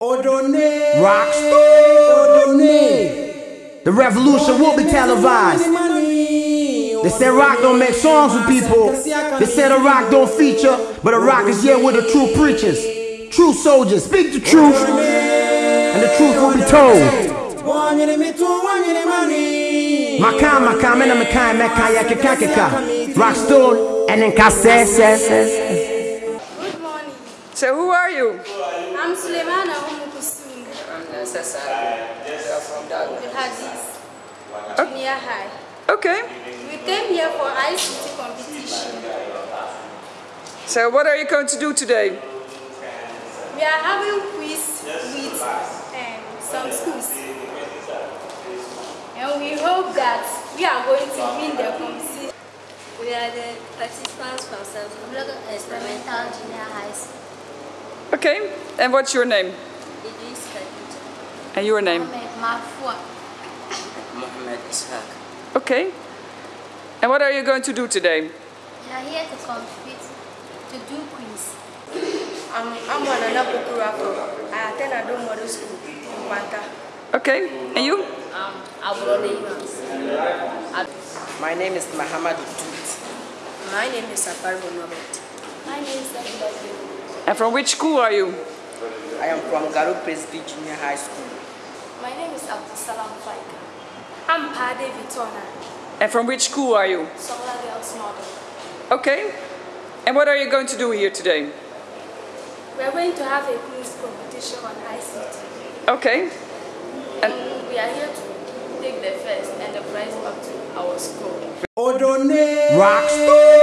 Odone. Rockstar. Odone. The revolution will be televised. They said rock don't make songs with people. They said a rock don't feature, but a rock is here with the true preachers, true soldiers. Speak the truth, and the truth will be told. Makam, makam, and makam, makam, yakika, kika. Rockstone, and then kase, se, se. Good morning. So who are you? I'm Suleimana Umukusum I'm necessary. You're from Dago. with Hadis Junior High. Okay. We came here for ICT competition. So what are you going to do today? We are having quiz with um, some schools. And we hope that we are going to win the competition. We are the participants from Samsung Experimental Junior High School. Okay. And what's your name? Idris Khadija. And your name? Mohamed Mafua. Mohammed Ishaq. Okay. And what are you going to do today? We are here to compete to do quiz. I'm I'm Anana Pokurako. I attend Ado Model School in Panta. Okay. And you? Um, Abrone Evans. My name is Muhammad Tut. My name is Saparbo Norbert. My name is Abdul And from which school are you? I am from Garu Presby Junior High School. My name is Abdul Salam Faika. I'm Pade Vitona, And from which school are you? Solar Girls Model. Okay. And what are you going to do here today? We are going to have a quiz competition on ICT. Okay. And We are here to take the first and the prize up to our school. Odone. Rockstar.